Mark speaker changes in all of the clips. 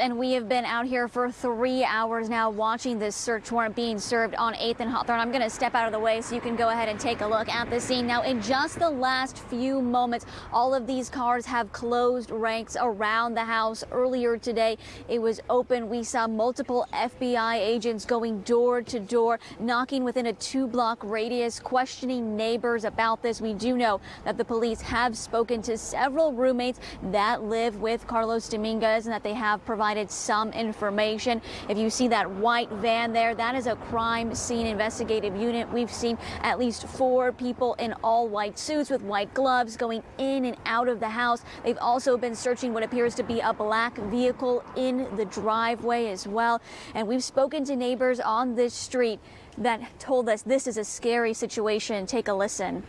Speaker 1: And we have been out here for three hours now watching this search warrant being served on 8th and Hawthorne. I'm going to step out of the way so you can go ahead and take a look at the scene. Now, in just the last few moments, all of these cars have closed ranks around the house. Earlier today, it was open. We saw multiple FBI agents going door to door, knocking within a two block radius, questioning neighbors about this. We do know that the police have spoken to several roommates that live with Carlos Dominguez and that they have provided provided some information. If you see that white van there, that is a crime scene investigative unit. We've seen at least four people in all white suits with white gloves going in and out of the house. They've also been searching what appears to be a black vehicle in the driveway as well. And we've spoken to neighbors on this street that told us this is a scary situation. Take a listen.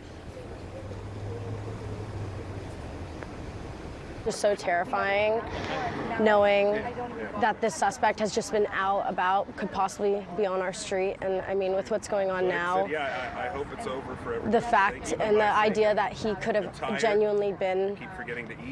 Speaker 2: Just so terrifying knowing that this suspect has just been out about, could possibly be on our street. And I mean, with what's going on now,
Speaker 3: yeah, I, I hope it's over for everyone.
Speaker 2: the fact and the idea that he could have genuinely been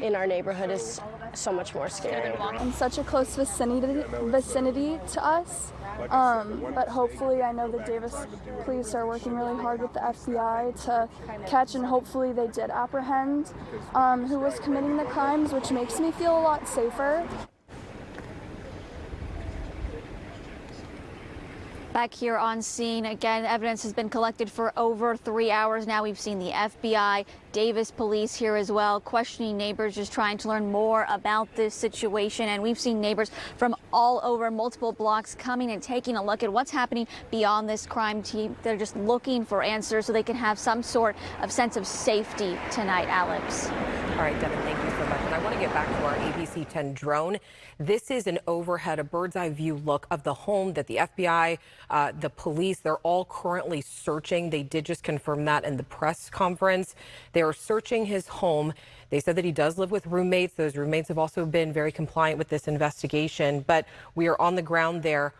Speaker 2: in our neighborhood is so much more scary.
Speaker 4: In such a close vicinity, vicinity to us. Um, but hopefully, I know the Davis police are working really hard with the FBI to catch, and hopefully, they did apprehend um, who was committing the crimes, which makes me feel a lot safer.
Speaker 1: Back here on scene, again, evidence has been collected for over three hours now. We've seen the FBI, Davis police here as well, questioning neighbors, just trying to learn more about this situation. And we've seen neighbors from all over multiple blocks coming and taking a look at what's happening beyond this crime team. They're just looking for answers so they can have some sort of sense of safety tonight, Alex.
Speaker 5: All right, Devin, thank you so much. And I want to get back to our ABC 10 drone. This is an overhead, a bird's eye view look of the home that the FBI, uh, the police, they're all currently searching. They did just confirm that in the press conference. They are searching his home. They said that he does live with roommates. Those roommates have also been very compliant with this investigation, but we are on the ground there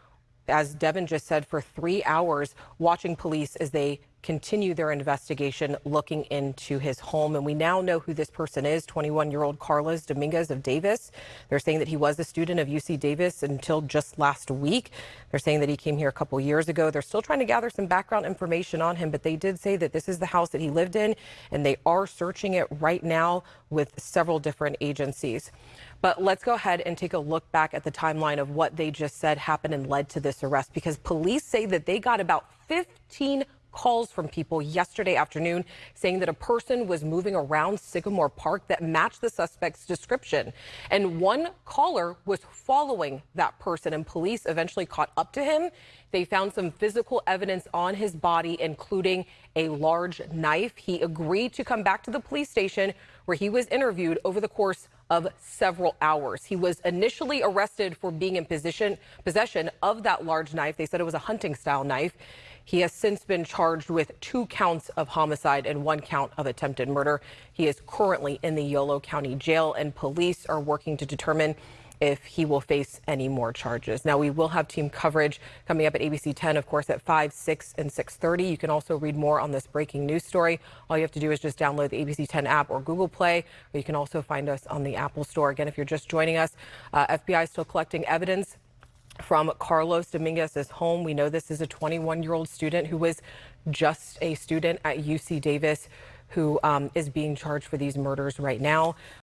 Speaker 5: as Devin just said, for three hours watching police as they continue their investigation looking into his home. And we now know who this person is 21 year old Carlos Dominguez of Davis. They're saying that he was a student of UC Davis until just last week. They're saying that he came here a couple years ago. They're still trying to gather some background information on him, but they did say that this is the house that he lived in and they are searching it right now with several different agencies. But let's go ahead and take a look back at the timeline of what they just said happened and led to this arrest because police say that they got about 15 calls from people yesterday afternoon saying that a person was moving around Sycamore Park that matched the suspect's description. And one caller was following that person, and police eventually caught up to him. They found some physical evidence on his body, including a large knife. He agreed to come back to the police station where he was interviewed over the course of several hours. He was initially arrested for being in position, possession of that large knife. They said it was a hunting style knife. He has since been charged with two counts of homicide and one count of attempted murder. He is currently in the Yolo County Jail, and police are working to determine if he will face any more charges. Now, we will have team coverage coming up at ABC 10, of course, at 5, 6, and 6.30. You can also read more on this breaking news story. All you have to do is just download the ABC 10 app or Google Play, or you can also find us on the Apple Store. Again, if you're just joining us, uh, FBI is still collecting evidence from Carlos Dominguez's home. We know this is a 21 year old student who was just a student at UC Davis who um, is being charged for these murders right now.